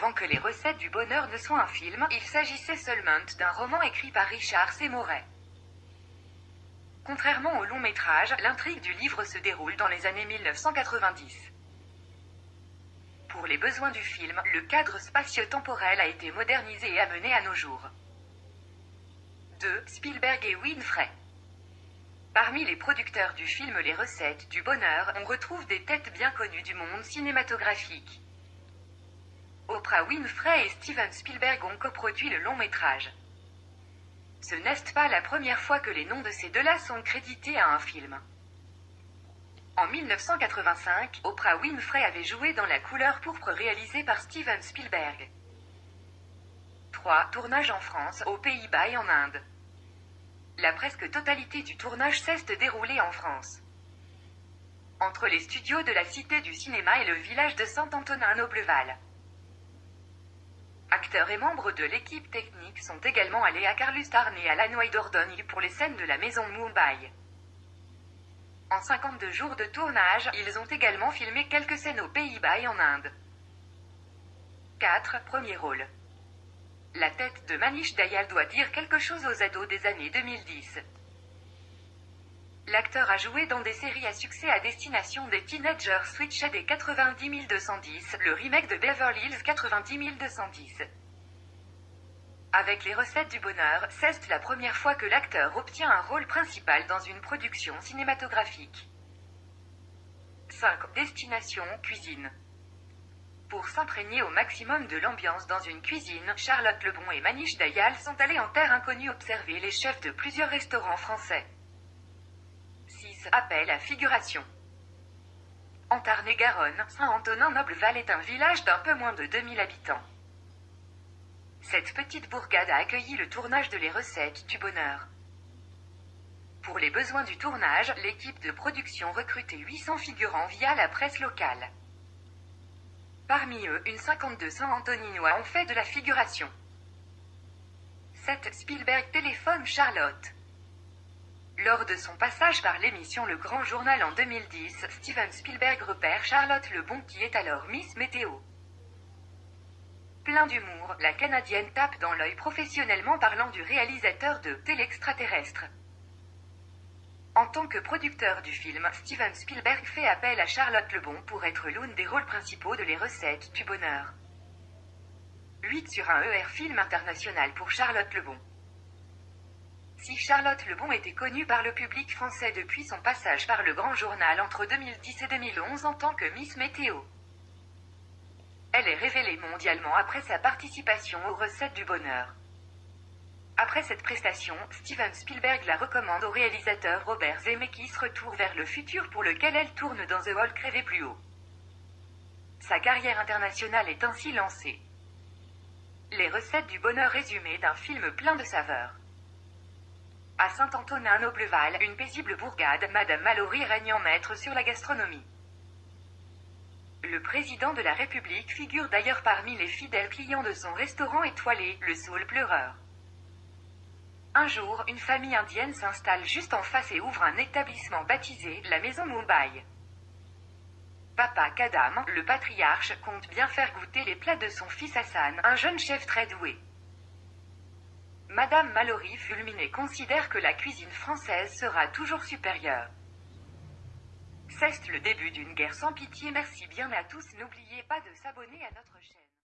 Avant que les recettes du bonheur ne soient un film, il s'agissait seulement d'un roman écrit par Richard Seymour. Contrairement au long métrage, l'intrigue du livre se déroule dans les années 1990. Pour les besoins du film, le cadre spatio-temporel a été modernisé et amené à nos jours. 2. Spielberg et Winfrey. Parmi les producteurs du film Les recettes du bonheur, on retrouve des têtes bien connues du monde cinématographique. Oprah Winfrey et Steven Spielberg ont coproduit le long métrage. Ce n'est pas la première fois que les noms de ces deux-là sont crédités à un film. En 1985, Oprah Winfrey avait joué dans La couleur pourpre réalisée par Steven Spielberg. 3. Tournage en France, aux Pays-Bas et en Inde. La presque totalité du tournage s'est déroulée en France. Entre les studios de la Cité du Cinéma et le village de Saint-Antonin-Nobleval. Acteurs et membres de l'équipe technique sont également allés à Carlustarn et à Lannoy Dordogne pour les scènes de la maison Mumbai. En 52 jours de tournage, ils ont également filmé quelques scènes aux Pays-Bas et en Inde. 4. Premier rôle. La tête de Manish Dayal doit dire quelque chose aux ados des années 2010. L'acteur a joué dans des séries à succès à destination des teenagers Switch des 90 210, le remake de Beverly Hills 90 210. Avec les recettes du bonheur, c'est la première fois que l'acteur obtient un rôle principal dans une production cinématographique. 5. Destination cuisine. Pour s'imprégner au maximum de l'ambiance dans une cuisine, Charlotte Lebon et Manish Dayal sont allés en terre inconnue observer les chefs de plusieurs restaurants français. 6. Appel à figuration. En Tarn-et-Garonne, Saint-Antonin-Nobleval est un village d'un peu moins de 2000 habitants. Cette petite bourgade a accueilli le tournage de Les recettes du bonheur. Pour les besoins du tournage, l'équipe de production recrutait 800 figurants via la presse locale. Parmi eux, une 52 Saint-Antoninois ont fait de la figuration. 7. Spielberg téléphone Charlotte. Lors de son passage par l'émission Le Grand Journal en 2010, Steven Spielberg repère Charlotte Lebon qui est alors Miss Météo. Plein d'humour, la Canadienne tape dans l'œil professionnellement parlant du réalisateur de Télextraterrestre. En tant que producteur du film, Steven Spielberg fait appel à Charlotte Lebon pour être l'une des rôles principaux de Les recettes du bonheur. 8 sur un ER film international pour Charlotte Lebon. Si Charlotte Lebon était connue par le public français depuis son passage par le Grand Journal entre 2010 et 2011 en tant que Miss Météo. Elle est révélée mondialement après sa participation aux recettes du bonheur. Après cette prestation, Steven Spielberg la recommande au réalisateur Robert Zemeckis Retour vers le futur pour lequel elle tourne dans The Walk rêvé plus haut. Sa carrière internationale est ainsi lancée. Les recettes du bonheur résumées d'un film plein de saveurs. À Saint-Antonin-Nobleval, une paisible bourgade, Madame Mallory règne en maître sur la gastronomie. Le président de la République figure d'ailleurs parmi les fidèles clients de son restaurant étoilé, le Soul Pleureur. Un jour, une famille indienne s'installe juste en face et ouvre un établissement baptisé la Maison Mumbai. Papa Kadam, le patriarche, compte bien faire goûter les plats de son fils Hassan, un jeune chef très doué. Madame Mallory fulminée considère que la cuisine française sera toujours supérieure. C'est le début d'une guerre sans pitié. Merci bien à tous. N'oubliez pas de s'abonner à notre chaîne.